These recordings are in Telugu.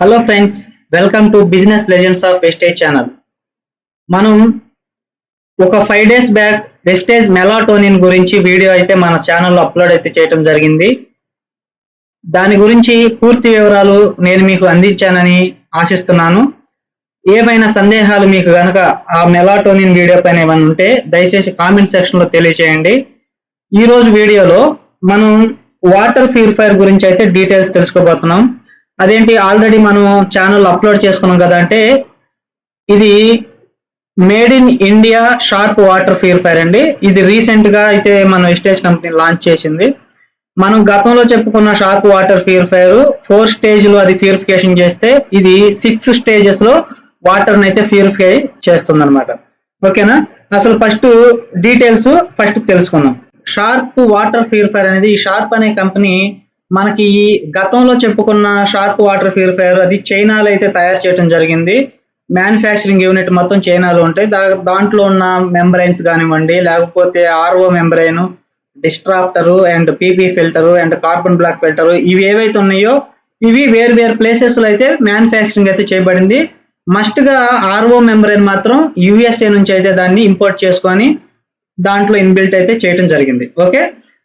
Hello friends welcome to business legends of Vestige channel మనం ఒక five days back Vestige melatonin గురించి వీడియో అయితే మన ఛానల్లో అప్లోడ్ అయితే చేయటం జరిగింది. దాని గురించి పూర్తి వివరాలు నేను మీకు అందించానని ఆశిస్తున్నాను. ఏమైనా సందేహాలు మీకు కనుక ఆ మెలాటోనిన్ వీడియో పైన ఏమైనా ఉంటే దయచేసి కామెంట్ సెక్షన్లో తెలియచేయండి. ఈరోజు వీడియోలో మనం వాటర్ ప్యూరిఫైర్ గురించి అయితే డీటెయిల్స్ తెలుసుకోబోతున్నాం. అదేంటి? ఆల్రెడీ మనం ఛానల్ అప్లోడ్ చేసుకున్నాం కదా అంటే ఇది made in India Sharp water purifier అండి. ఇది రీసెంట్గా అయితే మన ఎస్టేజ్ కంపెనీ లాంచ్ చేసింది. మనం గతంలో చెప్పుకున్న షార్ప్ వాటర్ ప్యూరిఫైర్ ఫోర్ స్టేజ్లో అది ప్యూరిఫికేషన్ చేస్తే ఇది సిక్స్ స్టేజెస్లో వాటర్ని అయితే ప్యూరిఫై చేస్తుంది అనమాట ఓకేనా? అసలు ఫస్ట్ డీటెయిల్స్ ఫస్ట్ తెలుసుకుందాం. షార్ప్ వాటర్ ప్యూరిఫైర్ అనేది ఈ షార్ప్ అనే కంపెనీ మనకి ఈ గతంలో చెప్పుకున్న షార్ప్ వాటర్ ప్యూరిఫైయర్ అది చైనాలో అయితే తయారు చేయడం జరిగింది. మ్యానుఫ్యాక్చరింగ్ యూనిట్ మొత్తం చైనాలో ఉంటాయి. దా దాంట్లో ఉన్న మెంబ్రైన్స్ కానివ్వండి లేకపోతే RO membrane disruptor and PP filter and carbon block filter ఇవి ఏవైతే ఉన్నాయో ఇవి వేరు వేరు ప్లేసెస్లో అయితే మ్యానుఫ్యాక్చరింగ్ అయితే చేయబడింది. మస్ట్గా ఆర్ఓ మెంబ్రైన్ మాత్రం యుఎస్ఏ నుంచి అయితే దాన్ని ఇంపోర్ట్ చేసుకొని దాంట్లో ఇన్బిల్ట్ అయితే చేయడం జరిగింది. ఓకే?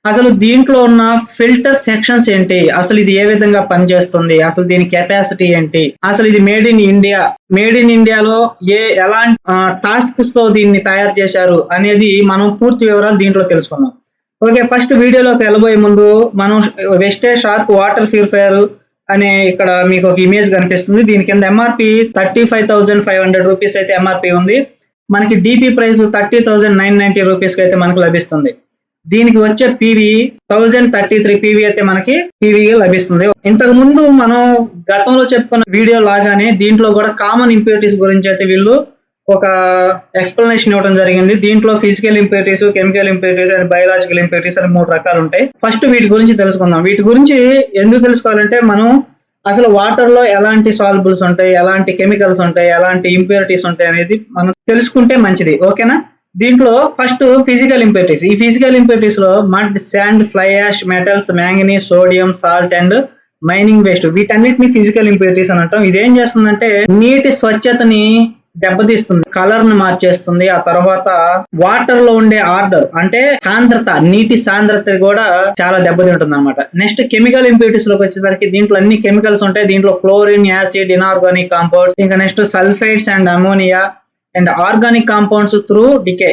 అసలు దీంట్లో ఉన్న ఫిల్టర్ సెక్షన్స్ ఏంటి? అసలు ఇది ఏ విధంగా పనిచేస్తుంది? అసలు దీని కెపాసిటీ ఏంటి? అసలు ఇది made in India made in ఇండియాలో ఏ ఎలాంటి టాస్క్స్తో దీన్ని తయారు చేశారు అనేది మనం పూర్తి వివరాలు దీంట్లో తెలుసుకుందాం. ఓకే ఫస్ట్ వీడియోలోకి వెళ్ళబోయే ముందు మనం వెస్టే షార్ప్ వాటర్ ప్యూరిఫైయర్ అనే ఇక్కడ మీకు ఒక ఇమేజ్ కనిపిస్తుంది. దీని కింద MRP thirty five thousand five hundred rupees అయితే ఎంఆర్పి ఉంది. మనకి DP price thirty thousand nine ninety రూపీస్కి అయితే మనకు లభిస్తుంది. దీనికి వచ్చే PV thousand thirty three PV అయితే మనకి పీవీ లభిస్తుంది. ఇంతకు ముందు మనం గతంలో చెప్పుకున్న వీడియో లాగానే దీంట్లో కూడా కామన్ ఇంప్యూరిటీస్ గురించి అయితే వీళ్ళు ఒక ఎక్స్ప్లెనేషన్ ఇవ్వడం జరిగింది. దీంట్లో physical impurities chemical impurities and biological impurities అని మూడు రకాలు ఉంటాయి. ఫస్ట్ వీటి గురించి తెలుసుకుందాం. వీటి గురించి ఎందుకు తెలుసుకోవాలంటే మనం అసలు వాటర్లో ఎలాంటి సాల్బుల్స్ ఉంటాయి ఎలాంటి కెమికల్స్ ఉంటాయి ఎలాంటి ఇంప్యూరిటీస్ ఉంటాయి అనేది మనం తెలుసుకుంటే మంచిది. ఓకేనా దీంట్లో ఫస్ట్ ఫిజికల్ ఇంపెక్టీస్ ఈ physical ఇంపెక్టీస్లో mud sand fly ash metals manganese sodium salt and mining waste వీటన్నిటిని ఫిజికల్ ఇంప్యూరిటీస్ అని అంటాం. ఇదేం చేస్తుందంటే నీటి స్వచ్ఛతని దెబ్బతీస్తుంది కలర్ని మార్చేస్తుంది. ఆ తర్వాత వాటర్లో ఉండే ఆర్డర్ అంటే సాంద్రత నీటి సాంద్రత కూడా చాలా దెబ్బతింటుంది అనమాట నెక్స్ట్ కెమికల్ ఇంప్యూరిటీస్లోకి వచ్చేసరికి దీంట్లో అన్ని కెమికల్స్ ఉంటాయి. దీంట్లో క్లోరిన్ యాసిడ్ ఇనార్గానిక్ కాంపౌండ్స్ ఇంకా next sulphides and ammonia and organic compounds through decay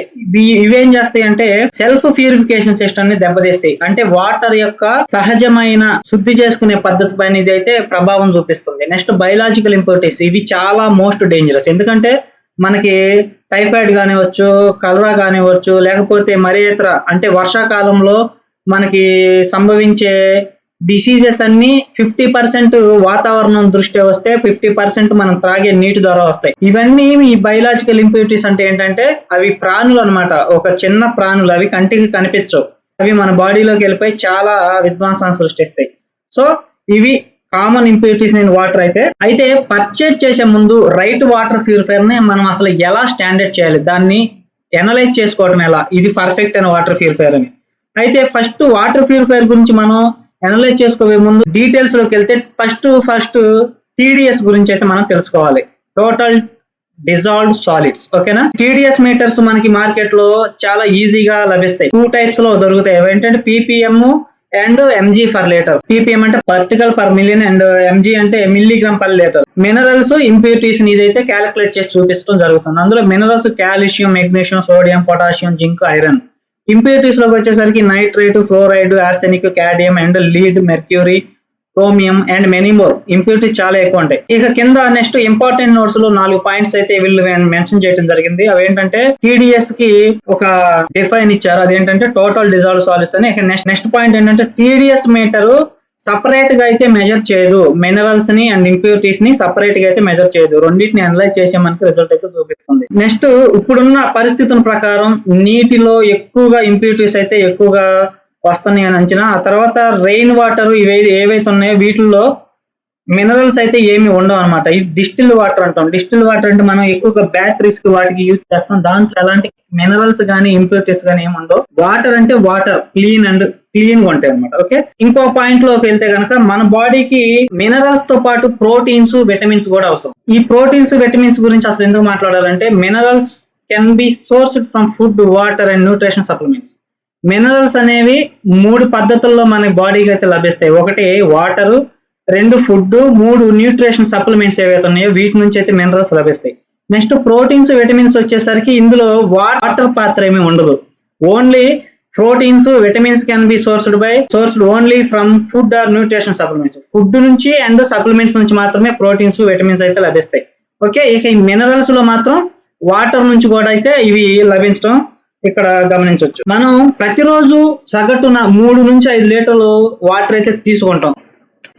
ఇవేం చేస్తాయి అంటే సెల్ఫ్ ప్యూరిఫికేషన్ సిస్టమ్ని దెబ్బతీస్తాయి. అంటే వాటర్ యొక్క సహజమైన శుద్ధి చేసుకునే పద్ధతి పైన ఇది అయితే ప్రభావం చూపిస్తుంది. నెక్స్ట్ బయలాజికల్ ఇంప్యూరిటీస్ ఇవి చాలా మోస్ట్ డేంజరస్. ఎందుకంటే మనకి టైఫాయిడ్ కానివచ్చు కలరా కానివచ్చు లేకపోతే మరే ఇతర అంటే వర్షాకాలంలో మనకి సంభవించే డిసీజెస్ అన్ని ఫిఫ్టీ పర్సెంట్ వాతావరణం దృష్ట్యా వస్తే ఫిఫ్టీ పర్సెంట్ మనం త్రాగే నీటి ద్వారా వస్తాయి. ఇవన్నీ ఈ బయలాజికల్ ఇంప్యూరిటీస్ అంటే ఏంటంటే అవి ప్రాణులు అనమాట ఒక చిన్న ప్రాణులు అవి కంటికి కనిపించవు. అవి మన బాడీలోకి వెళ్ళిపోయి చాలా విధ్వంసాన్ని సృష్టిస్తాయి. సో ఇవి కామన్ ఇంప్యూరిటీస్ ఇన్ వాటర్ అయితే అయితే పర్చేజ్ చేసే ముందు రైట్ వాటర్ ప్యూరిఫైర్ని మనం అసలు ఎలా స్టాండర్డ్ చేయాలి? దాన్ని ఎనలైజ్ చేసుకోవడం ఎలా? ఇది పర్ఫెక్ట్ అయిన వాటర్ ప్యూరిఫైర్ అని అయితే ఫస్ట్ వాటర్ ప్యూరిఫైర్ గురించి మనం అనలైజ్ చేసుకోవే ముందు డీటెయిల్స్లోకి వెళ్తే ఫస్ట్ ఫస్ట్ టీడీఎస్ గురించి అయితే మనం తెలుసుకోవాలి. టోటల్ డిజాల్వ్డ్ సాలిడ్స్ ఓకేనా టీడీఎస్ మీటర్స్ మనకి మార్కెట్లో చాలా ఈజీగా లభిస్తాయి. టూ టైప్స్లో దొరుకుతాయి. ఏంటంటే PPM and MG for litre PPM అంటే particle per million and MG అంటే milligram per litre minerals impurities ఇదైతే క్యాలిక్యులేట్ చేసి చూపించడం జరుగుతుంది. అందులో minerals calcium magnesium sodium potassium zinc iron ఇంప్యూరిటీస్లోకి వచ్చేసరికి nitrate fluoride arsenic cadmium and lead mercury chromium and many more impurities చాలా ఎక్కువ ఉంటాయి. ఇక కింద నెక్స్ట్ ఇంపార్టెంట్ నోట్స్లో నాలుగు పాయింట్స్ అయితే వీళ్ళు మెన్షన్ చేయడం జరిగింది. అవి ఏంటంటే టీడీఎస్కి ఒక డిఫైన్ ఇచ్చారు. అదేంటంటే టోటల్ డిజాల్వ్ సాలిడ్స్ అని. ఇక నెక్స్ట్ నెక్స్ట్ పాయింట్ ఏంటంటే టీడీఎస్ మీటర్ సపరేట్గా అయితే మెజర్ చేయదు. మినరల్స్ని అండ్ ఇంప్యూరిటీస్ని సపరేట్గా అయితే మెజర్ చేయదు. రెండింటిని అనలైజ్ చేసే మనకి రిజల్ట్ అయితే చూపిస్తుంది. నెక్స్ట్ ఇప్పుడున్న పరిస్థితుల ప్రకారం నీటిలో ఎక్కువగా ఇంప్యూరిటీస్ అయితే ఎక్కువగా వస్తున్నాయి అని అంచనా. ఆ తర్వాత రెయిన్ వాటర్ ఇవి ఏవైతే ఉన్నాయో వీటిల్లో మినరల్స్ అయితే ఏమి ఉండవు అనమాట ఈ డిస్టిల్ వాటర్ అంటాం. డిస్టిల్ వాటర్ అంటే మనం ఎక్కువగా బ్యాటరీస్కి వాటికి యూజ్ చేస్తాం. దాంట్లో ఎలాంటి మినరల్స్ కానీ ఇంప్యూరిటీస్ కానీ ఏమి ఉండవు. వాటర్ అంటే వాటర్ క్లీన్ అండ్ క్లీన్గా ఉంటాయి అనమాట ఓకే ఇంకో పాయింట్లోకి వెళ్తే కనుక మన బాడీకి మినరల్స్తో పాటు ప్రోటీన్స్ విటమిన్స్ కూడా అవసరం. ఈ ప్రోటీన్స్ విటమిన్స్ గురించి అసలు ఎందుకు మాట్లాడాలంటే minerals can be sourced from food water and nutrition supplements minerals అనేవి మూడు పద్ధతుల్లో మన బాడీకి అయితే లభిస్తాయి. ఒకటి వాటరు రెండు ఫుడ్ మూడు న్యూట్రిషన్ సప్లిమెంట్స్ ఏవైతే ఉన్నాయో వీటి నుంచి అయితే మినరల్స్ లభిస్తాయి. నెక్స్ట్ ప్రోటీన్స్ విటమిన్స్ వచ్చేసరికి ఇందులో వాటర్ పాత్ర ఏమీ ఉండదు. Only proteins vitamins can be sourced by sourced only from food or nutrition supplements food నుంచి అండ్ సప్లిమెంట్స్ నుంచి మాత్రమే ప్రోటీన్స్ విటమిన్స్ అయితే లభిస్తాయి. ఓకే ఇక ఈ మినరల్స్లో మాత్రం వాటర్ నుంచి కూడా అయితే ఇవి లభించడం ఇక్కడ గమనించవచ్చు. మనం ప్రతిరోజు సగటున మూడు నుంచి ఐదు లీటర్లు వాటర్ అయితే తీసుకుంటాం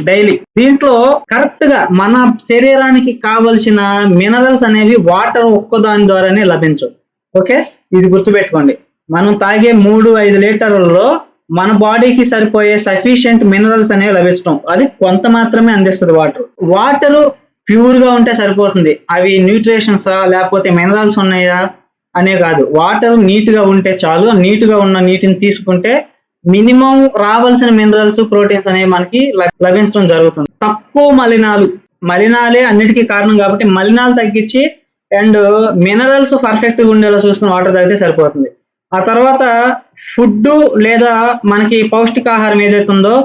డైలీ. దీంట్లో కరెక్ట్గా మన శరీరానికి కావలసిన మినరల్స్ అనేవి వాటర్ ఒక్కదాని ద్వారానే లభించవు. ఓకే ఇది గుర్తుపెట్టుకోండి. మనం తాగే మూడు ఐదు లీటర్లలో మన బాడీకి సరిపోయే సఫిషియంట్ మినరల్స్ అనేవి లభించడం అది కొంత మాత్రమే అందిస్తుంది వాటర్. వాటర్ ప్యూర్గా ఉంటే సరిపోతుంది. అవి న్యూట్రిషన్స్ లేకపోతే మినరల్స్ ఉన్నాయా? అనే కాదు. వాటర్ నీట్గా ఉంటే చాలు. నీట్గా ఉన్న నీటిని తీసుకుంటే మినిమం రావాల్సిన మినరల్స్ ప్రోటీన్స్ అనేవి మనకి ల- లభించడం జరుగుతుంది. తక్కువ మలినాలు. మలినాలే అన్నిటికీ కారణం కాబట్టి మలినాలు తగ్గించి అండ్ మినరల్స్ పర్ఫెక్ట్గా ఉండేలా చూసుకుని వాటర్ తాగితే సరిపోతుంది. ఆ తర్వాత ఫుడ్ లేదా మనకి పౌష్టికాహారం ఏదైతే ఉందో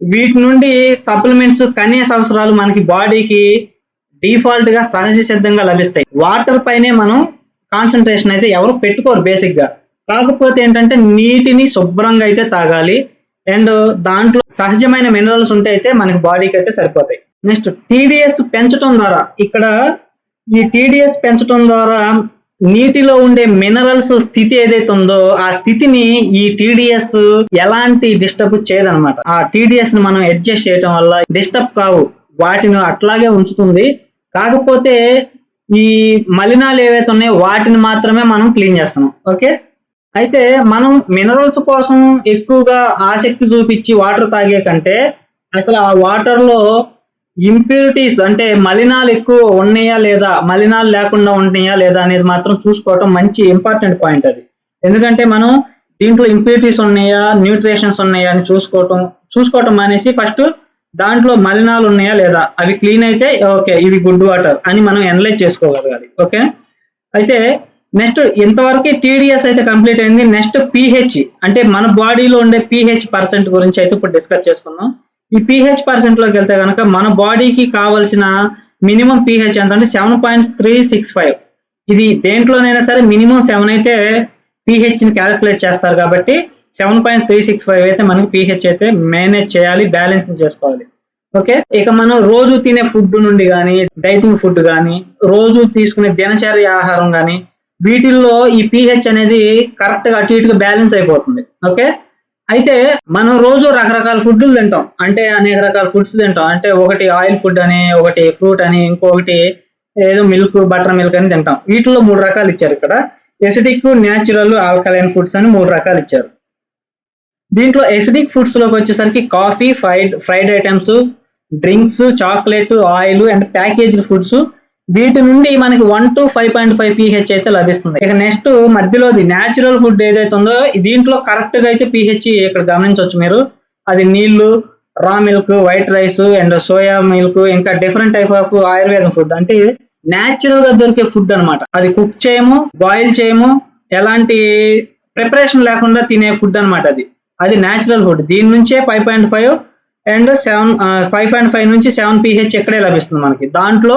వీటి నుండి సప్లిమెంట్స్ కనీస అవసరాలు మనకి బాడీకి డిఫాల్ట్గా సహజ సిద్ధంగా లభిస్తాయి. వాటర్ పైనే మనం కాన్సన్ట్రేషన్ అయితే ఎవరు పెట్టుకోరు బేసిక్గా కాకపోతే ఏంటంటే నీటిని శుభ్రంగా అయితే తాగాలి. అండ్ దాంట్లో సహజమైన మినరల్స్ ఉంటే అయితే మనకి బాడీకి అయితే సరిపోతాయి. నెక్స్ట్ టీడీఎస్ పెంచడం ద్వారా ఇక్కడ ఈ టీడీఎస్ పెంచడం ద్వారా నీటిలో ఉండే మినరల్స్ స్థితి ఏదైతే ఉందో ఆ స్థితిని ఈ టీడీఎస్ ఎలాంటి డిస్టర్బ్ చేయదనమాట ఆ టీడీఎస్ని మనం అడ్జస్ట్ చేయడం వల్ల డిస్టర్బ్ కావు. వాటిని అట్లాగే ఉంచుతుంది. కాకపోతే ఈ మలినాలు ఏవైతే ఉన్నాయో వాటిని మాత్రమే మనం క్లీన్ చేస్తున్నాం. ఓకే? అయితే మనం మినరల్స్ కోసం ఎక్కువగా ఆసక్తి చూపించి వాటర్ తాగే కంటే అసలు ఆ వాటర్లో ఇంప్యూరిటీస్ అంటే మలినాలు ఎక్కువ ఉన్నాయా లేదా మలినాలు లేకుండా ఉంటున్నాయా లేదా అనేది మాత్రం చూసుకోవటం మంచి ఇంపార్టెంట్ పాయింట్ అది. ఎందుకంటే మనం దీంట్లో ఇంప్యూరిటీస్ ఉన్నాయా న్యూట్రిషన్స్ ఉన్నాయా అని చూసుకోవటం చూసుకోవటం అనేసి ఫస్ట్ దాంట్లో మలినాలు ఉన్నాయా లేదా అవి క్లీన్ అయితే ఓకే ఇవి గుడ్ వాటర్ అని మనం అనలైజ్ చేసుకోగలగాలి ఓకే అయితే నెక్స్ట్ ఇంతవరకు టీడీఎస్ అయితే కంప్లీట్ అయింది. నెక్స్ట్ పిహెచ్ అంటే మన బాడీలో ఉండే పిహెచ్ పర్సెంట్ గురించి అయితే ఇప్పుడు డిస్కస్ చేసుకుందాం. ఈ పిహెచ్ పర్సెంట్లోకి వెళ్తే కనుక మన బాడీకి కావాల్సిన మినిమం పిహెచ్ ఎంత అంటే seven point three six five ఇది దేంట్లోనైనా సరే మినిమం సెవెన్ అయితే పిహెచ్ని క్యాలిక్యులేట్ చేస్తారు కాబట్టి seven point three six five అయితే మనకి పిహెచ్ అయితే మేనేజ్ చేయాలి బ్యాలెన్స్ చేసుకోవాలి. ఓకే ఇక మనం రోజు తినే ఫుడ్ నుండి కానీ డైటింగ్ ఫుడ్ కానీ రోజు తీసుకునే దినచర్య ఆహారం కానీ వీటిల్లో ఈ పిహెచ్ అనేది కరెక్ట్గా అటు ఇటుగా బ్యాలెన్స్ అయిపోతుంది. ఓకే అయితే మనం రోజు రకరకాల ఫుడ్లు తింటాం. అంటే అనేక రకాల ఫుడ్స్ తింటాం. అంటే ఒకటి ఆయిల్ ఫుడ్ అని ఒకటి ఫ్రూట్ అని ఇంకొకటి ఏదో మిల్క్ బటర్ మిల్క్ అని తింటాం. వీటిలో మూడు రకాలు ఇచ్చారు ఇక్కడ. ఎసిడిక్ న్యాచురల్ ఆల్కలైన్ ఫుడ్స్ అని మూడు రకాలు ఇచ్చారు. దీంట్లో ఎసిడిక్ ఫుడ్స్లోకి వచ్చేసరికి coffee fried fried items drinks chocolate oil and packaged foods వీటి నుండి మనకి one to five point five pH అయితే లభిస్తుంది. ఇక నెక్స్ట్ మధ్యలోది న్యాచురల్ ఫుడ్ ఏదైతే ఉందో దీంట్లో కరెక్ట్గా అయితే పిహెచ్ ఇక్కడ గమనించవచ్చు మీరు. అది నీళ్ళు raw milk white rice and soya milk ఇంకా డిఫరెంట్ టైప్ ఆఫ్ ఆయుర్వేదం ఫుడ్ అంటే న్యాచురల్గా దొరికే ఫుడ్ అన్నమాట. అది కుక్ చేయము బాయిల్ చేయము ఎలాంటి ప్రిపరేషన్ లేకుండా తినే ఫుడ్ అన్నమాట అది. అది న్యాచురల్ ఫుడ్ దీని నుంచే five point five and seven five point five నుంచి సెవెన్ పిహెచ్ ఇక్కడే లభిస్తుంది మనకి. దాంట్లో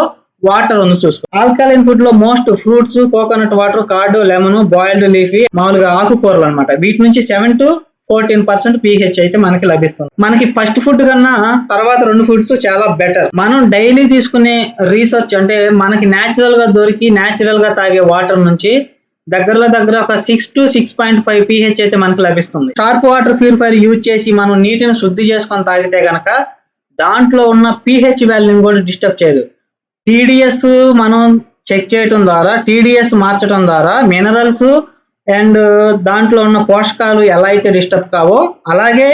వాటర్ ఉంది చూసుకో. ఆల్కలైన్ ఫుడ్లో most fruits coconut water curd lemon boiled leafy మామూలుగా ఆకుకూరలు అన్నమాట. వీటి నుంచి seven to fourteen percent pH అయితే మనకి లభిస్తుంది. మనకి ఫస్ట్ ఫుడ్ కన్నా తర్వాత రెండు ఫుడ్స్ చాలా బెటర్. మనం డైలీ తీసుకునే రీసెర్చ్ అంటే మనకి నేచురల్గా దొరికి నేచురల్గా తాగే వాటర్ నుంచి దగ్గరలో దగ్గర ఒక six to six point five pH అయితే మనకి లభిస్తుంది. షార్ప్ వాటర్ ప్యూరిఫైర్ యూజ్ చేసి మనం నీటిని శుద్ధి చేసుకొని తాగితే గనక దాంట్లో ఉన్న పిహెచ్ వాల్యూని కూడా డిస్టర్బ్ చేయదు. టీడీఎస్ మనం చెక్ చేయటం ద్వారా టీడీఎస్ మార్చడం ద్వారా మినరల్స్ అండ్ uh, దాంట్లో ఉన్న పోషకాలు ఎలా అయితే డిస్టర్బ్ కావో అలాగే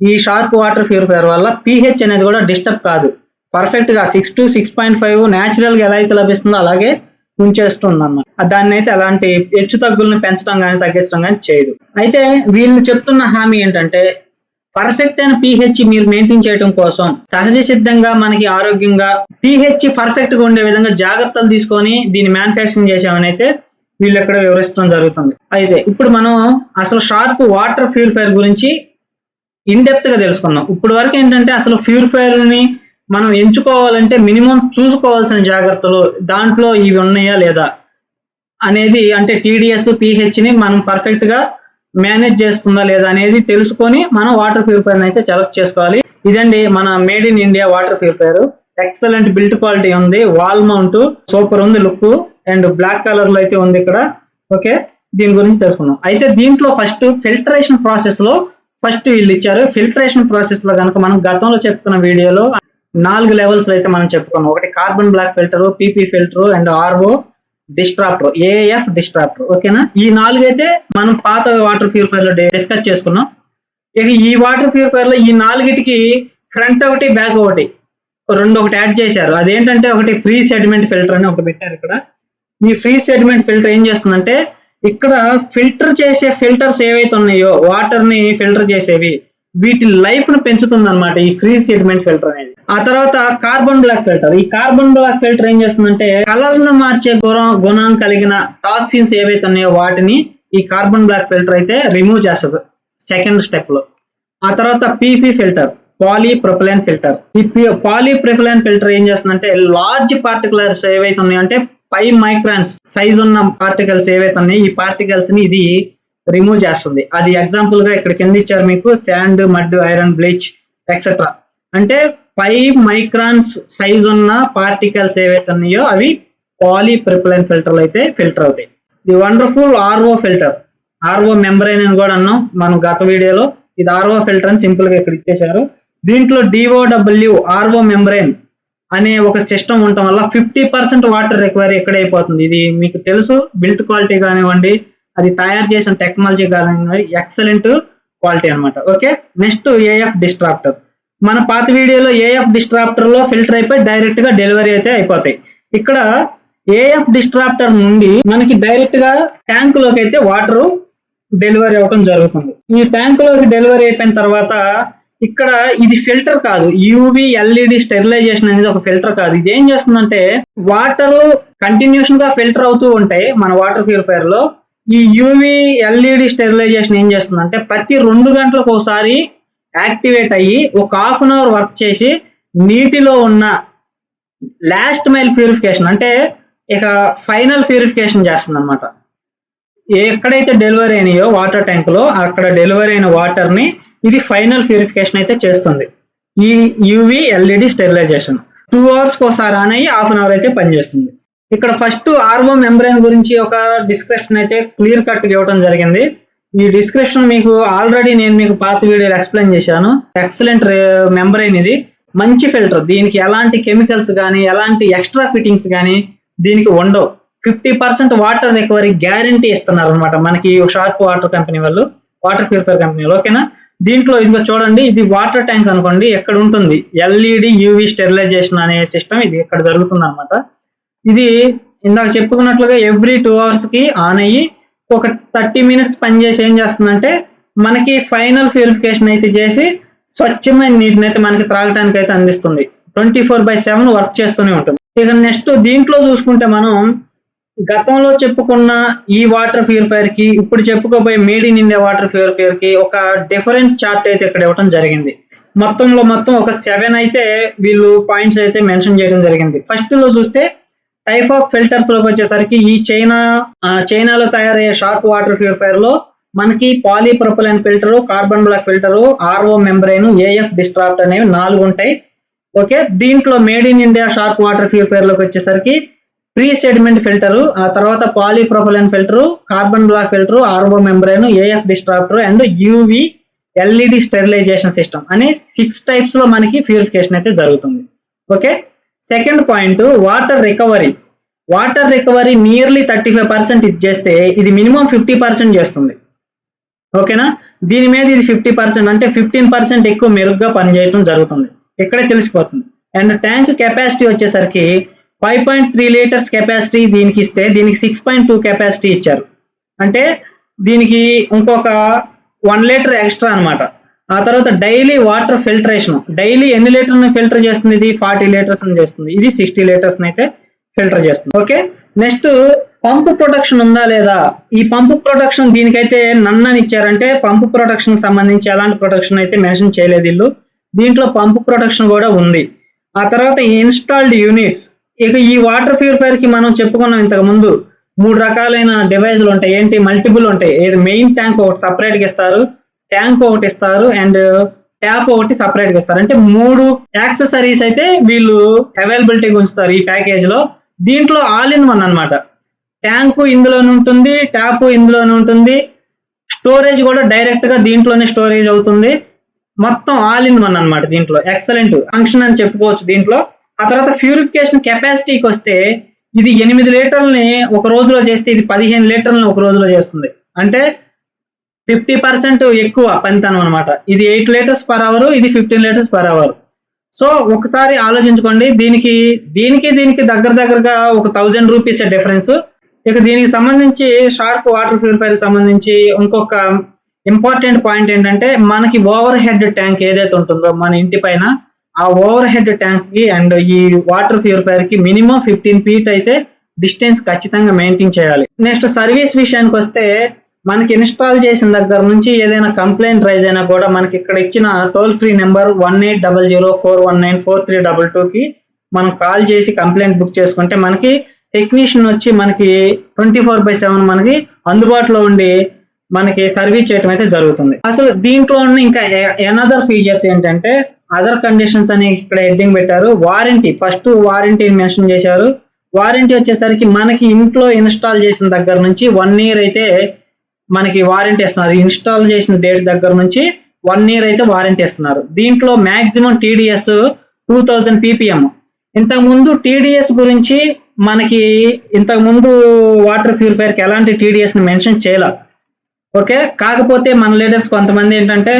ఈ షార్ప్ వాటర్ ప్యూరిఫైర్ వల్ల పిహెచ్ అనేది కూడా డిస్టర్బ్ కాదు. పర్ఫెక్ట్గా six to six point five న్యాచురల్గా ఎలా అయితే లభిస్తుందో అలాగే ఉంచేస్తుంది అన్నమాట దాన్ని అయితే అలాంటి హెచ్చు తగ్గులను పెంచడం కానీ తగ్గించడం కానీ చేయదు. అయితే వీళ్ళు చెప్తున్న హామీ ఏంటంటే పర్ఫెక్ట్ అయిన పీహెచ్ మీరు మెయింటైన్ చేయడం కోసం సహజ సిద్ధంగా మనకి ఆరోగ్యంగా పీహెచ్ పర్ఫెక్ట్గా ఉండే విధంగా జాగ్రత్తలు తీసుకొని దీన్ని మ్యానుఫ్యాక్చరింగ్ చేసామని అయితే వీళ్ళు ఎక్కడ వివరిస్తాం జరుగుతుంది. అయితే ఇప్పుడు మనం అసలు షార్ప్ వాటర్ ప్యూరిఫైర్ గురించి ఇన్ డెప్త్గా తెలుసుకున్నాం ఇప్పుడు వరకు ఏంటంటే అసలు ప్యూరిఫైర్ని మనం ఎంచుకోవాలంటే మినిమం చూసుకోవాల్సిన జాగ్రత్తలు దాంట్లో ఇవి ఉన్నాయా లేదా అనేది అంటే టీడీఎస్ పిహెచ్ని మనం పర్ఫెక్ట్గా మేనేజ్ చేస్తుందా లేదా అనేది తెలుసుకొని మనం వాటర్ ప్యూరిఫైర్ అయితే సెలెక్ట్ చేసుకోవాలి. ఇదండి మన made in India water purifier excellent built quality ఉంది. Wall mount. సూపర్ ఉంది లుక్ అండ్ బ్లాక్ కలర్లో అయితే ఉంది ఇక్కడ. ఓకే? దీని గురించి తెలుసుకుందాం. అయితే దీంట్లో ఫస్ట్ ఫిల్టరేషన్ ప్రాసెస్లో ఫస్ట్ వీళ్ళు ఇచ్చారు. ఫిల్టరేషన్ ప్రాసెస్లో కనుక మనం గతంలో చెప్పుకున్న వీడియోలో నాలుగు లెవెల్స్ అయితే మనం చెప్పుకున్నాం. ఒకటి carbon block filter PP filter and RO. Disruptor AF disruptor ఓకేనా? ఈ నాలుగు అయితే మనం పాత వాటర్ ప్యూరిఫైర్లో డిస్కస్ చేసుకున్నాం. ఇక ఈ వాటర్ ప్యూరిఫైర్లో ఈ నాలుగిటికి ఫ్రంట్ ఒకటి బ్యాక్ ఒకటి రెండు ఒకటి యాడ్ చేశారు. అదేంటంటే ఒకటి ఫ్రీ సెడిమెంట్ ఫిల్టర్ అని ఒకటి పెట్టారు ఇక్కడ. ఈ ఫ్రీ సెడిమెంట్ ఫిల్టర్ ఏం చేస్తుందంటే ఇక్కడ ఫిల్టర్ చేసే ఫిల్టర్స్ ఏవైతే ఉన్నాయో వాటర్ని ఫిల్టర్ చేసేవి వీటి లైఫ్ను పెంచుతుంది అనమాట ఈ ఫ్రీ సెడిమెంట్ ఫిల్టర్ అనేది. ఆ తర్వాత కార్బన్ బ్లాక్ ఫిల్టర్ ఈ కార్బన్ బ్లాక్ ఫిల్టర్ ఏం చేస్తుందంటే కలర్ను మార్చే గుణం గుణం కలిగిన టాక్సిన్స్ ఏవైతే ఉన్నాయో వాటిని ఈ కార్బన్ బ్లాక్ ఫిల్టర్ అయితే రిమూవ్ చేస్తుంది సెకండ్ స్టెప్లో. ఆ తర్వాత PP filter polypropylene filter ఈ పాలీ ప్రొపలైన్ ఫిల్టర్ ఏం చేస్తుందంటే లార్జ్ పార్టికులర్స్ ఏవైతే ఉన్నాయో అంటే ఫైవ్ మైక్రాన్స్ సైజ్ ఉన్న పార్టికల్స్ ఏవైతే ఉన్నాయో ఈ పార్టికల్స్ని ఇది రిమూవ్ చేస్తుంది. అది ఎగ్జాంపుల్గా ఇక్కడ కింద ఇచ్చారు మీకు sand mud iron bleach etcetera అంటే ఫైవ్ మైక్రాన్స్ సైజ్ ఉన్న పార్టికల్స్ ఏవైతే ఉన్నాయో అవి పాలీ ప్రిప్లైన్ ఫిల్టర్లు అయితే ఫిల్టర్ అవుతాయి. The wonderful RO filter RO membrane అని కూడా అన్నాం మనం గత వీడియోలో. ఇది ఆర్ఓ ఫిల్టర్ అని సింపుల్గా ఇక్కడ ఇచ్చేశారు. దీంట్లో డిఓడబ్ల్యూ ఆర్ఓ మెంబ్రైన్ అనే ఒక సిస్టమ్ ఉండటం వల్ల ఫిఫ్టీ పర్సెంట్ వాటర్ రిక్వైరీ ఎక్కడ అయిపోతుంది ఇది మీకు తెలుసు బిల్ట్ క్వాలిటీ కానివ్వండి అది తయారు చేసిన టెక్నాలజీ కానివ్వండి ఎక్సలెంట్ క్వాలిటీ అన్నమాట. ఓకే నెక్స్ట్ ఏఎఫ్ డిస్ట్రాప్టర్ మన పాత వీడియోలో ఏఎఫ్ డిస్ట్రాప్టర్లో ఫిల్టర్ అయిపోయి డైరెక్ట్గా డెలివరీ అయితే అయిపోతాయి. ఇక్కడ ఏఎఫ్ డిస్ట్రాప్టర్ నుండి మనకి డైరెక్ట్గా ట్యాంకులోకి ట్యాంక్లోకి అయితే వాటర్ డెలివరీ అవ్వడం జరుగుతుంది. ఈ ట్యాంకులోకి డెలివరీ అయిపోయిన తర్వాత ఇక్కడ ఇది ఫిల్టర్ కాదు యూవి ఎల్ఈడి స్టెరిలైజేషన్ అనేది ఒక ఫిల్టర్ కాదు. ఇది ఏం చేస్తుందంటే వాటర్ కంటిన్యూషన్గా ఫిల్టర్ అవుతూ ఉంటాయి మన వాటర్ ప్యూరిఫైర్లో ఈ యూవి ఎల్ఈడి స్టెరిలైజేషన్ ఏం చేస్తుందంటే ప్రతి రెండు గంటలకు ఒకసారి యాక్టివేట్ అయ్యి ఒక హాఫ్ అన్ అవర్ వర్క్ చేసి నీటిలో ఉన్న లాస్ట్ మైల్ ప్యూరిఫికేషన్ అంటే ఇక ఫైనల్ ప్యూరిఫికేషన్ చేస్తుంది అనమాట ఎక్కడైతే డెలివరీ అయినాయో వాటర్ ట్యాంక్లో అక్కడ డెలివరీ అయిన వాటర్ని ఇది ఫైనల్ ప్యూరిఫికేషన్ అయితే చేస్తుంది. ఈ యూవి ఎల్ఈడి స్టెరిలైజేషన్. టూ అవర్స్కి ఒకసారి ఆన్ అయ్యి హాఫ్ అన్ అవర్ అయితే పనిచేస్తుంది. ఇక్కడ ఫస్ట్ ఆర్వో మెంబ్రెయిన్ గురించి ఒక డిస్క్రిప్షన్ అయితే క్లియర్ కట్ ఇవ్వడం జరిగింది. ఈ డిస్క్రిప్షన్ మీకు ఆల్రెడీ నేను మీకు పాత వీడియోలో ఎక్స్ప్లెయిన్ చేశాను. ఎక్సలెంట్ మెంబ్రెయిన్ ఇది మంచి ఫిల్టర్ దీనికి ఎలాంటి కెమికల్స్ కానీ ఎలాంటి ఎక్స్ట్రా ఫిట్టింగ్స్ కానీ దీనికి ఉండవు. Fifty percent water recovery guarantee ఇస్తున్నారు అనమాట మనకి షార్ప్ వాటర్ కంపెనీ వాళ్ళు వాటర్ ఫిల్టర్ కంపెనీ ఓకేనా దీంట్లో ఇదిగో చూడండి ఇది వాటర్ ట్యాంక్ అనుకోండి ఎక్కడ ఉంటుంది? ఎల్ఈడి యూవి స్టెరిలైజేషన్ అనే సిస్టమ్ ఇది ఇక్కడ జరుగుతుంది అనమాట ఇది ఇందాక చెప్పుకున్నట్లుగా ఎవ్రీ టూ అవర్స్కి ఆన్ అయ్యి ఒక థర్టీ మినిట్స్ పనిచేసి ఏం చేస్తుందంటే మనకి ఫైనల్ ప్యూరిఫికేషన్ అయితే చేసి స్వచ్ఛమైన నీటిని అయితే మనకి త్రాగటానికి అయితే అందిస్తుంది. Twenty four by seven work చేస్తూనే ఉంటుంది. ఇక నెక్స్ట్ దీంట్లో చూసుకుంటే మనం గతంలో చెప్పుకున్న ఈ వాటర్ ప్యూరిఫైర్కి ఇప్పుడు చెప్పుకోబోయే మేడ్ ఇన్ ఇండియా వాటర్ ప్యూరిఫైర్కి ఒక డిఫరెంట్ చార్ట్ అయితే ఇక్కడ ఇవ్వడం జరిగింది. మొత్తంలో మొత్తం ఒక సెవెన్ అయితే వీళ్ళు పాయింట్స్ అయితే మెన్షన్ చేయడం జరిగింది. ఫస్ట్లో చూస్తే టైప్ ఆఫ్ ఫిల్టర్స్లోకి వచ్చేసరికి ఈ చైనా చైనాలో తయారయ్యే షార్క్ వాటర్ ప్యూరిఫైర్లో మనకి polypropylene filter carbon block filter RO membrane AF disrupt అనేవి నాలుగు ఉంటాయి. ఓకే దీంట్లో made in India shark water ప్యూరిఫైర్లోకి వచ్చేసరికి ప్రీ సెడిమెంట్ ఫిల్టర్ ఆ తర్వాత polypropylene filter carbon block filter RO membrane AF disruptor and UV LED sterilisation system అనే సిక్స్ టైప్స్లో మనకి ప్యూరిఫికేషన్ అయితే జరుగుతుంది. Okay second point water recovery water recovery nearly thirty five percent ఇది చేస్తే ఇది మినిమం ఫిఫ్టీ పర్సెంట్ చేస్తుంది. ఓకేనా దీని మీద ఇది ఫిఫ్టీ పర్సెంట్ అంటే ఫిఫ్టీన్ పర్సెంట్ ఎక్కువ మెరుగ్గా పనిచేయడం జరుగుతుంది. ఇక్కడే తెలిసిపోతుంది. అండ్ ట్యాంక్ కెపాసిటీ వచ్చేసరికి five point three litres capacity దీనికి ఇస్తే దీనికి సిక్స్ పాయింట్ టూ కెపాసిటీ ఇచ్చారు. అంటే దీనికి ఇంకొక వన్ లీటర్ ఎక్స్ట్రా అన్నమాట. ఆ తర్వాత డైలీ వాటర్ ఫిల్టరేషన్. డైలీ ఎన్ని లీటర్ని ఫిల్టర్ చేస్తుంది? ఇది ఫార్టీ లీటర్స్ చేస్తుంది. ఇది సిక్స్టీ లీటర్స్ అయితే ఫిల్టర్ చేస్తుంది. ఓకే? నెక్స్ట్ పంపు ప్రొడక్షన్ ఉందా లేదా? ఈ పంపు ప్రొడక్షన్ దీనికైతే నన్నని ఇచ్చారంటే పంపు ప్రొడక్షన్ సంబంధించి ఎలాంటి ప్రొడక్షన్ అయితే మెన్షన్ చేయలేదు ఇల్లు దీంట్లో పంపు ప్రొడక్షన్ కూడా ఉంది. ఆ తర్వాత ఇన్స్టాల్డ్ యూనిట్స్. ఇక ఈ వాటర్ ప్యూరిఫైర్కి మనం చెప్పుకున్నాం ఇంతకు ముందు. మూడు రకాలైన డివైజ్లు ఉంటాయి. ఏంటి? మల్టిపుల్ ఉంటాయి. ఏది? మెయిన్ ట్యాంక్ ఒకటి సపరేట్గా ఇస్తారు. ట్యాంక్ ఒకటి ఇస్తారు అండ్ ట్యాప్ ఒకటి సపరేట్గా ఇస్తారు. అంటే మూడు యాక్సెసరీస్ అయితే వీళ్ళు అవైలబిలిటీగా ఉంచుతారు ఈ ప్యాకేజ్లో. దీంట్లో ఆల్ ఇన్ వన్ అన్నమాట. ట్యాంకు ఇందులోనే ఉంటుంది ట్యాప్ ఇందులోనే ఉంటుంది. స్టోరేజ్ కూడా డైరెక్ట్గా దీంట్లోనే స్టోరేజ్ అవుతుంది. మొత్తం ఆల్ ఇన్ వన్ అన్నమాట దీంట్లో. ఎక్సలెంట్ ఫంక్షన్ అని చెప్పుకోవచ్చు దీంట్లో. ఆ తర్వాత ప్యూరిఫికేషన్ కెపాసిటీకి వస్తే ఇది ఎనిమిది లీటర్లని ఒక రోజులో చేస్తే ఇది పదిహేను లీటర్లని ఒక రోజులో చేస్తుంది. అంటే ఫిఫ్టీ పర్సెంట్ ఎక్కువ పనితనం అనమాట ఇది ఎయిట్ లీటర్స్ పర్ అవర్ ఇది fifteen litres per hour. So ఒకసారి ఆలోచించుకోండి దీనికి దీనికి దీనికి దగ్గర దగ్గరగా ఒక థౌజండ్ రూపీస్ డిఫరెన్స్. ఇక దీనికి సంబంధించి షార్ప్ వాటర్ ప్యూరిఫైర్ సంబంధించి ఇంకొక ఇంపార్టెంట్ పాయింట్ ఏంటంటే మనకి ఓవర్ హెడ్ ట్యాంక్ ఏదైతే ఉంటుందో మన ఇంటి పైన ఆ ఓవర్ హెడ్ ట్యాంక్కి అండ్ ఈ వాటర్ ప్యూరిఫైర్కి మినిమం ఫిఫ్టీన్ ఫీట్ అయితే డిస్టెన్స్ ఖచ్చితంగా మెయింటైన్ చేయాలి. నెక్స్ట్ సర్వీస్ విషయానికి వస్తే మనకి ఇన్స్టాల్ చేసిన దగ్గర నుంచి ఏదైనా కంప్లైంట్ రైజ్ అయినా కూడా మనకి ఇక్కడ ఇచ్చిన toll free number one eight double zero four one nine four three double టూకి మనం కాల్ చేసి కంప్లైంట్ బుక్ చేసుకుంటే మనకి టెక్నీషియన్ వచ్చి మనకి ట్వంటీ ఫోర్ బై సెవెన్ మనకి అందుబాటులో ఉండి మనకి సర్వీస్ చేయటం అయితే జరుగుతుంది. అసలు దీంట్లో ఉన్న ఇంకా ఎనదర్ ఫీచర్స్ ఏంటంటే అదర్ కండిషన్స్ అని ఇక్కడ హెడ్డింగ్ పెట్టారు. వారంటీ ఫస్ట్ వారంటీని మెన్షన్ చేశారు. వారంటీ వచ్చేసరికి మనకి ఇంట్లో ఇన్స్టాల్ చేసిన దగ్గర నుంచి వన్ ఇయర్ అయితే మనకి వారంటీ ఇస్తున్నారు. ఇన్స్టాల్ చేసిన డేట్ దగ్గర నుంచి వన్ ఇయర్ అయితే వారంటీ ఇస్తున్నారు. దీంట్లో maximum TDS two thousand PPM ఇంతకుముందు టీడీఎస్ గురించి మనకి ఇంతకుముందు వాటర్ ప్యూరిఫైర్కి ఎలాంటి టీడీఎస్ని మెన్షన్ చేయాల. ఓకే? కాకపోతే మన లీడర్స్ కొంతమంది ఏంటంటే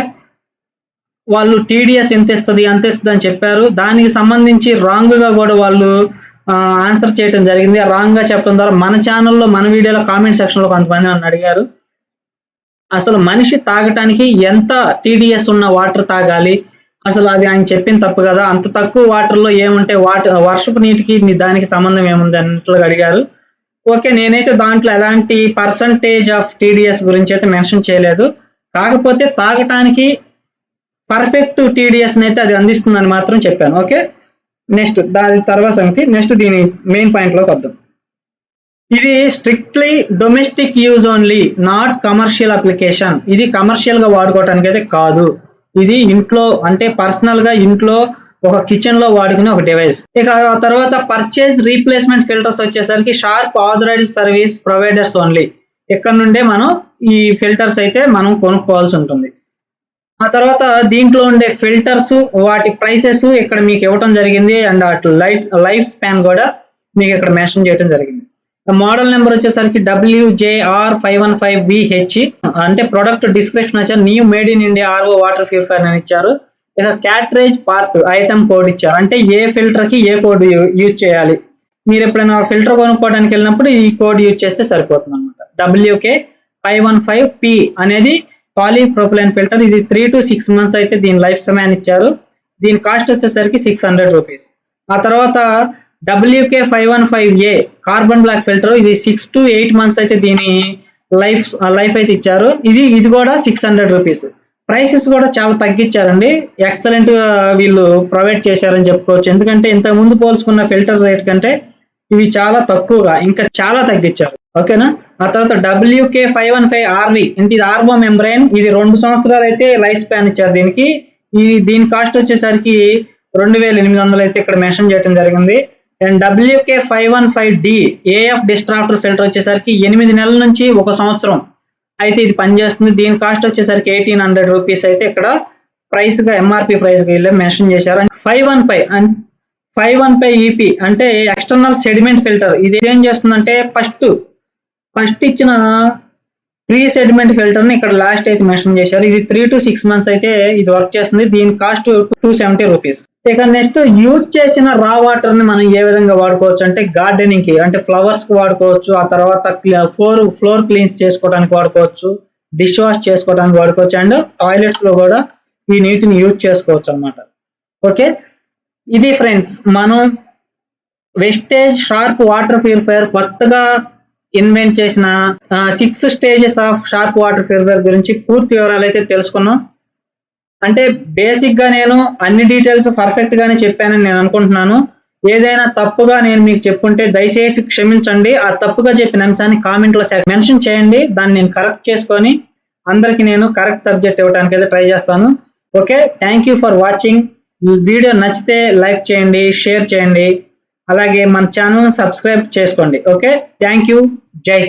వాళ్ళు టీడీఎస్ ఎంత ఇస్తుంది ఎంత ఇస్తుంది అని చెప్పారు. దానికి సంబంధించి రాంగ్గా కూడా వాళ్ళు ఆన్సర్ చేయడం జరిగింది. రాంగ్గా చెప్పడం ద్వారా మన ఛానల్లో మన వీడియోలో కామెంట్ సెక్షన్లో కొంతమంది నన్ను అడిగారు. అసలు మనిషి తాగటానికి ఎంత టీడీఎస్ ఉన్న వాటర్ తాగాలి? అసలు అది ఆయన చెప్పిన తప్పు కదా? అంత తక్కువ వాటర్లో ఏముంటే వాటర్ వర్షపు నీటికి మీ దానికి సంబంధం ఏముంది అన్నట్లు అడిగారు. ఓకే నేనైతే దాంట్లో ఎలాంటి పర్సంటేజ్ ఆఫ్ టీడీఎస్ గురించి అయితే మెన్షన్ చేయలేదు. కాకపోతే తాగటానికి పర్ఫెక్ట్ టీడీఎస్ అయితే అది అందిస్తుందని మాత్రం చెప్పాను. ఓకే నెక్స్ట్ దాని తర్వాత సంగతి. నెక్స్ట్ దీని మెయిన్ పాయింట్లోకి వద్దాం. ఇది strictly domestic use only not commercial application ఇది కమర్షియల్గా వాడుకోవటానికి అయితే కాదు. ఇది ఇంట్లో అంటే పర్సనల్గా ఇంట్లో ఒక కిచెన్లో వాడుకునే ఒక డివైస్ ఇక ఆ తర్వాత పర్చేజ్ రీప్లేస్మెంట్ ఫిల్టర్స్ వచ్చేసరికి Sharp authorised service providers only ఇక్కడ నుండే మనం ఈ ఫిల్టర్స్ అయితే మనం కొనుక్కోవాల్సి ఉంటుంది. ఆ తర్వాత దీంట్లో ఉండే ఫిల్టర్స్ వాటి ప్రైసెస్ ఇక్కడ మీకు ఇవ్వటం జరిగింది. అండ్ అటు లైట్ లైఫ్ స్పాన్ కూడా మీకు ఇక్కడ మెన్షన్ చేయడం జరిగింది. మోడల్ నెంబర్ వచ్చేసరికి WJR five one five BH అంటే ప్రొడక్ట్ డిస్క్రిప్షన్ వచ్చారు new made in India RO water purifier అని ఇచ్చారు. ఇక క్యాట్రేజ్ పార్ట్ ఐటమ్ కోడ్ ఇచ్చారు. అంటే ఏ ఫిల్టర్కి ఏ కోడ్ యూజ్ చేయాలి. మీరు ఎప్పుడైనా ఫిల్టర్ కొనుక్కోవడానికి వెళ్ళినప్పుడు ఈ కోడ్ యూజ్ చేస్తే సరిపోతుంది అనమాట WK five one five P అనేది పాలీప్రొపిలైన్ ఫిల్టర్ ఇది త్రీ టు సిక్స్ మంత్స్ అయితే దీని లైఫ్ సమయాన్ని ఇచ్చారు. దీని కాస్ట్ వచ్చేసరికి సిక్స్ హండ్రెడ్ రూపీస్ ఆ తర్వాత WK five one five A carbon block filter ఇది సిక్స్ టు ఎయిట్ మంత్స్ అయితే దీని లైఫ్ లైఫ్ అయితే ఇచ్చారు. ఇది ఇది కూడా సిక్స్ హండ్రెడ్ రూపీస్ ప్రైసెస్ కూడా చాలా తగ్గించారండి. ఎక్సలెంట్ వీళ్ళు ప్రొవైడ్ చేశారని చెప్పుకోవచ్చు. ఎందుకంటే ఇంతకు ముందు పోల్చుకున్న ఫిల్టర్ రేట్ కంటే ఇవి చాలా తక్కువగా ఇంకా చాలా తగ్గించారు. ఓకేనా? ఆ తర్వాత WK five one five RV అంటే ఇది ఆర్బో మెంబ్రైన్ ఇది రెండు సంవత్సరాలు అయితే లైఫ్ స్పాన్ ఇచ్చారు దీనికి. ఈ దీని కాస్ట్ వచ్చేసరికి రెండు వేల ఎనిమిది వందలు అయితే ఇక్కడ మెన్షన్ చేయడం జరిగింది. And WK five one five D AF distractor filter వచ్చేసరికి ఎనిమిది నెలల నుంచి ఒక సంవత్సరం. అయితే ఇది పనిచేస్తుంది. దీని కాస్ట్ వచ్చేసరికి ఎయిటీన్ హండ్రెడ్ రూపీస్ అయితే ఇక్కడ ప్రైస్గా ఎంఆర్పి ప్రైస్గా వెళ్ళి మెన్షన్ చేశారు. Five one five five one five EP అంటే ఎక్స్టర్నల్ సెడిమెంట్ ఫిల్టర్ ఇది ఏం చేస్తుందంటే ఫస్ట్ ఫస్ట్ ఇచ్చిన ప్రీ సెడిమెంట్ ఫిల్టర్ని ఇక్కడ లాస్ట్ అయితే మెన్షన్ చేశారు. ఇది త్రీ టు సిక్స్ మంత్స్ అయితే ఇది వర్క్ చేస్తుంది. దీని కాస్ట్ టూ సెవెంటీ రూపీస్ ఇక నెక్స్ట్ యూజ్ చేసిన రా వాటర్ని మనం ఏ విధంగా వాడుకోవచ్చు? అంటే గార్డెనింగ్కి అంటే ఫ్లవర్స్కి వాడుకోవచ్చు. ఆ తర్వాత ఫ్లోర్ ఫ్లోర్ క్లీన్స్ చేసుకోవడానికి వాడుకోవచ్చు. డిష్ వాష్ చేసుకోవడానికి వాడుకోవచ్చు. అండ్ టాయిలెట్స్లో కూడా ఈ నీటిని యూజ్ చేసుకోవచ్చు అన్నమాట. ఓకే ఇది ఫ్రెండ్స్ మనం వెస్టేజ్ షార్ప్ వాటర్ ప్యూరిఫైయర్ కొత్తగా ఇన్వెంట్ చేసిన six stages of Sharp water filter గురించి పూర్తి వివరాలు అయితే తెలుసుకున్నాం. అంటే బేసిక్గా నేను అన్ని డీటెయిల్స్ పర్ఫెక్ట్గానే చెప్పానని నేను అనుకుంటున్నాను. ఏదైనా తప్పుగా నేను మీకు చెప్పుంటే దయచేసి క్షమించండి. ఆ తప్పుగా చెప్పిన అంశాన్ని కామెంట్లో మెన్షన్ చేయండి. దాన్ని నేను కరెక్ట్ చేసుకొని అందరికి నేను కరెక్ట్ సబ్జెక్ట్ ఇవ్వడానికి అయితే ట్రై చేస్తాను. Okay thank you for watching video నచ్చితే లైక్ చేయండి షేర్ చేయండి. అలాగే మన ఛానల్ సబ్స్క్రైబ్ చేసుకోండి. Okay thank you Jai